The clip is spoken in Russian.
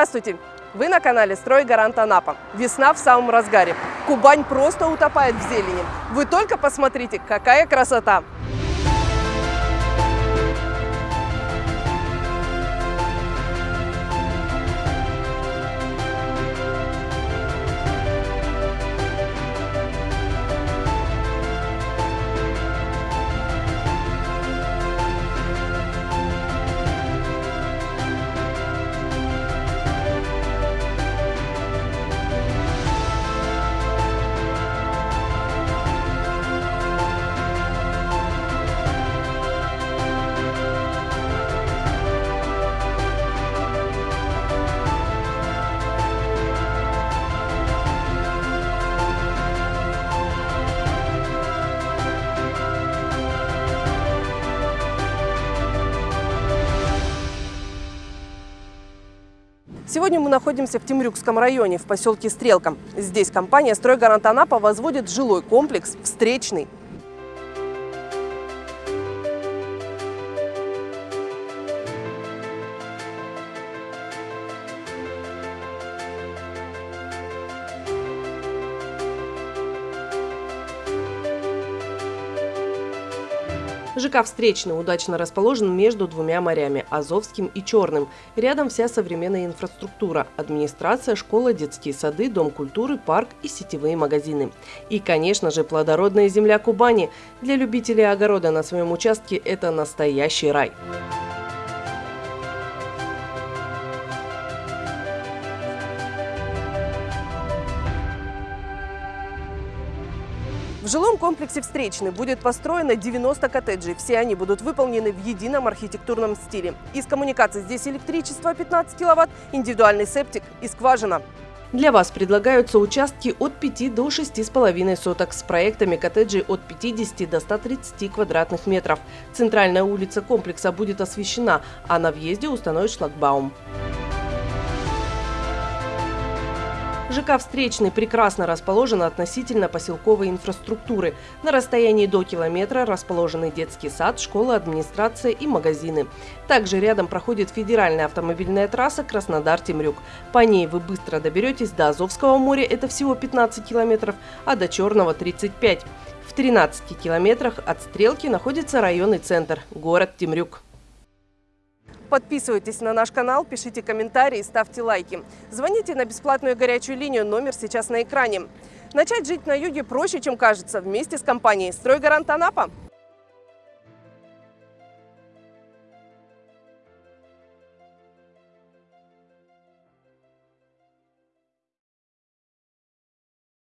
Здравствуйте! Вы на канале «Стройгарант Анапа». Весна в самом разгаре. Кубань просто утопает в зелени. Вы только посмотрите, какая красота! Сегодня мы находимся в Темрюкском районе, в поселке Стрелка. Здесь компания «Стройгарант Анапа» возводит жилой комплекс «Встречный». ЖК «Встречный» удачно расположен между двумя морями – Азовским и Черным. Рядом вся современная инфраструктура – администрация, школа, детские сады, дом культуры, парк и сетевые магазины. И, конечно же, плодородная земля Кубани. Для любителей огорода на своем участке – это настоящий рай. В жилом комплексе «Встречный» будет построено 90 коттеджей. Все они будут выполнены в едином архитектурном стиле. Из коммуникаций здесь электричество 15 киловатт, индивидуальный септик и скважина. Для вас предлагаются участки от 5 до 6,5 соток с проектами коттеджей от 50 до 130 квадратных метров. Центральная улица комплекса будет освещена, а на въезде установят шлагбаум. ЖК «Встречный» прекрасно расположен относительно поселковой инфраструктуры. На расстоянии до километра расположены детский сад, школа, администрация и магазины. Также рядом проходит федеральная автомобильная трасса Краснодар-Темрюк. По ней вы быстро доберетесь до Азовского моря, это всего 15 километров, а до Черного – 35. В 13 километрах от Стрелки находится районный центр – город Темрюк. Подписывайтесь на наш канал, пишите комментарии, ставьте лайки. Звоните на бесплатную горячую линию, номер сейчас на экране. Начать жить на юге проще, чем кажется, вместе с компанией «Стройгарант Анапа».